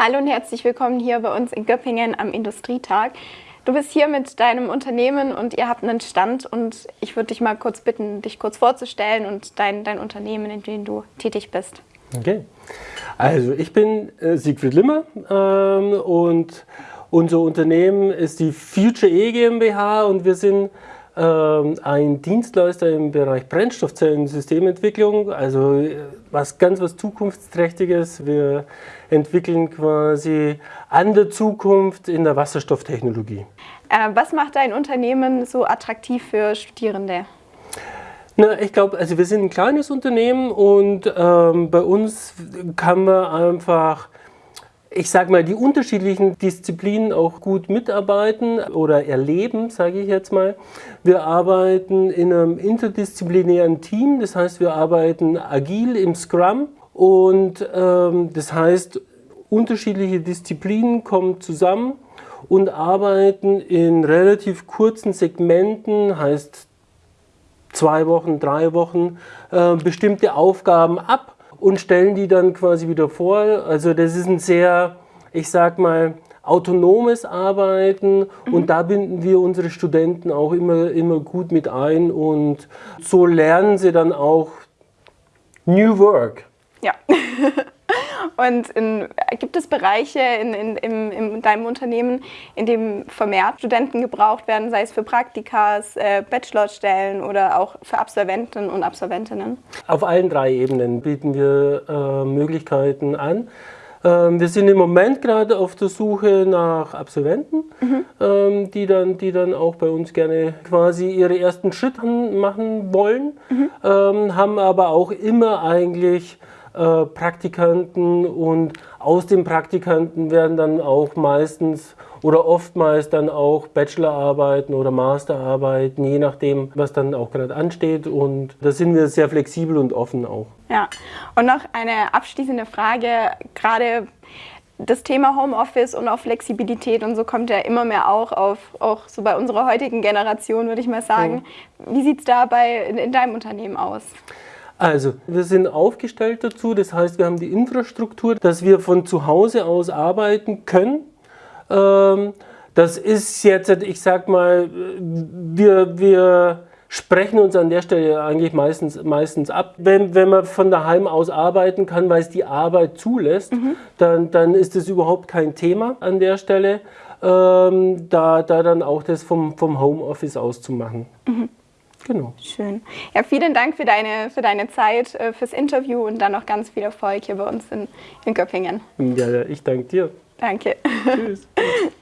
Hallo und herzlich willkommen hier bei uns in Göppingen am Industrietag. Du bist hier mit deinem Unternehmen und ihr habt einen Stand und ich würde dich mal kurz bitten, dich kurz vorzustellen und dein, dein Unternehmen, in dem du tätig bist. Okay, also ich bin äh, Siegfried Limmer ähm, und unser Unternehmen ist die Future E GmbH und wir sind ein Dienstleister im Bereich Brennstoffzellen-Systementwicklung, also äh, was ganz was Zukunftsträchtiges. Wir entwickeln quasi an der Zukunft in der Wasserstofftechnologie. Äh, was macht dein Unternehmen so attraktiv für Studierende? Na, ich glaube, also wir sind ein kleines Unternehmen und ähm, bei uns kann man einfach ich sage mal, die unterschiedlichen Disziplinen auch gut mitarbeiten oder erleben, sage ich jetzt mal. Wir arbeiten in einem interdisziplinären Team, das heißt, wir arbeiten agil im Scrum und ähm, das heißt, unterschiedliche Disziplinen kommen zusammen und arbeiten in relativ kurzen Segmenten, heißt zwei Wochen, drei Wochen, äh, bestimmte Aufgaben ab und stellen die dann quasi wieder vor. Also das ist ein sehr, ich sag mal, autonomes Arbeiten mhm. und da binden wir unsere Studenten auch immer, immer gut mit ein und so lernen sie dann auch New Work. Ja. Und in, gibt es Bereiche in, in, in, in, deinem Unternehmen, in dem vermehrt Studenten gebraucht werden, sei es für Praktikas, äh, Bachelorstellen oder auch für Absolventen und Absolventinnen? Auf allen drei Ebenen bieten wir äh, Möglichkeiten an. Ähm, wir sind im Moment gerade auf der Suche nach Absolventen, mhm. ähm, die, dann, die dann auch bei uns gerne quasi ihre ersten Schritte machen wollen, mhm. ähm, haben aber auch immer eigentlich äh, Praktikanten und aus den Praktikanten werden dann auch meistens oder oftmals dann auch Bachelorarbeiten oder Masterarbeiten, je nachdem, was dann auch gerade ansteht. Und da sind wir sehr flexibel und offen auch. Ja, und noch eine abschließende Frage, gerade das Thema Homeoffice und auch Flexibilität und so kommt ja immer mehr auch auf, auch so bei unserer heutigen Generation, würde ich mal sagen. Ja. Wie sieht es da bei, in, in deinem Unternehmen aus? Also, wir sind aufgestellt dazu, das heißt, wir haben die Infrastruktur, dass wir von zu Hause aus arbeiten können. Ähm, das ist jetzt, ich sag mal, wir, wir sprechen uns an der Stelle eigentlich meistens, meistens ab. Wenn, wenn man von daheim aus arbeiten kann, weil es die Arbeit zulässt, mhm. dann, dann ist das überhaupt kein Thema an der Stelle, ähm, da, da dann auch das vom, vom Homeoffice aus zu machen. Mhm. Genau. Schön. Ja, vielen Dank für deine, für deine Zeit, äh, fürs Interview und dann noch ganz viel Erfolg hier bei uns in, in Göppingen. Ja, ich danke dir. Danke. Tschüss.